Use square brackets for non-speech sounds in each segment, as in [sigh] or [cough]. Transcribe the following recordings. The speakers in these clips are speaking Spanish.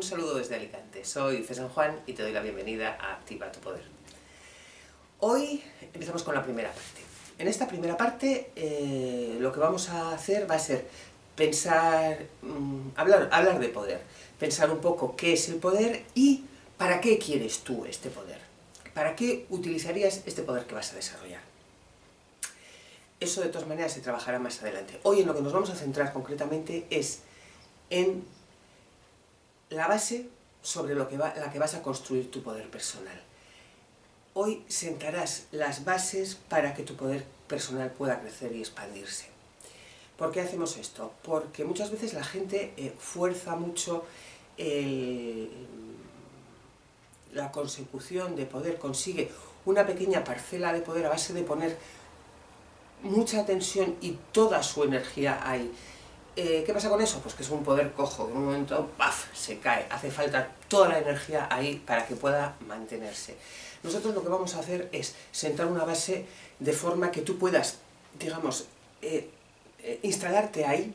Un saludo desde Alicante, soy César Juan y te doy la bienvenida a Activa tu Poder. Hoy empezamos con la primera parte. En esta primera parte eh, lo que vamos a hacer va a ser pensar, mm, hablar, hablar de poder, pensar un poco qué es el poder y para qué quieres tú este poder, para qué utilizarías este poder que vas a desarrollar. Eso de todas maneras se trabajará más adelante. Hoy en lo que nos vamos a centrar concretamente es en la base sobre lo que la que vas a construir tu poder personal. Hoy sentarás las bases para que tu poder personal pueda crecer y expandirse. ¿Por qué hacemos esto? Porque muchas veces la gente eh, fuerza mucho la consecución de poder, consigue una pequeña parcela de poder a base de poner mucha tensión y toda su energía ahí. Eh, ¿Qué pasa con eso? Pues que es un poder cojo, en un momento ¡paf! se cae, hace falta toda la energía ahí para que pueda mantenerse. Nosotros lo que vamos a hacer es sentar una base de forma que tú puedas, digamos, eh, eh, instalarte ahí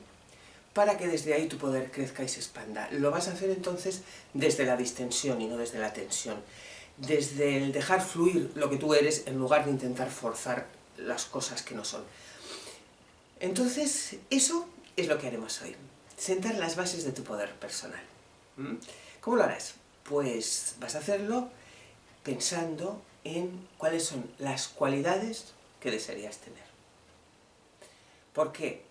para que desde ahí tu poder crezca y se expanda. Lo vas a hacer entonces desde la distensión y no desde la tensión. Desde el dejar fluir lo que tú eres en lugar de intentar forzar las cosas que no son. Entonces, eso es lo que haremos hoy. Sentar las bases de tu poder personal. ¿Mm? ¿Cómo lo harás? Pues vas a hacerlo pensando en cuáles son las cualidades que desearías tener. ¿Por qué?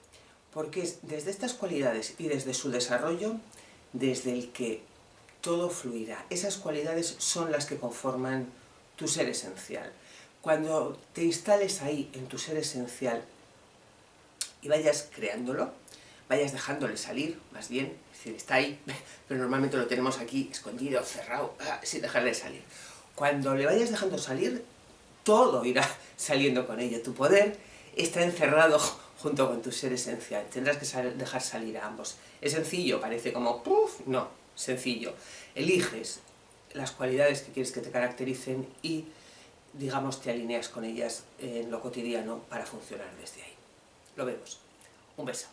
Porque es desde estas cualidades y desde su desarrollo, desde el que todo fluirá. Esas cualidades son las que conforman tu ser esencial. Cuando te instales ahí, en tu ser esencial, y vayas creándolo, vayas dejándole salir, más bien, es decir, está ahí, [laughs] pero normalmente lo tenemos aquí, escondido, cerrado, ah, sin dejarle salir. Cuando le vayas dejando salir, todo irá [laughs] saliendo con ello. Tu poder está encerrado [laughs] junto con tu ser esencial. Tendrás que dejar salir a ambos. Es sencillo, parece como ¡puf! No, sencillo. Eliges las cualidades que quieres que te caractericen y digamos, te alineas con ellas en lo cotidiano para funcionar desde ahí. Lo vemos. Un beso.